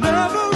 never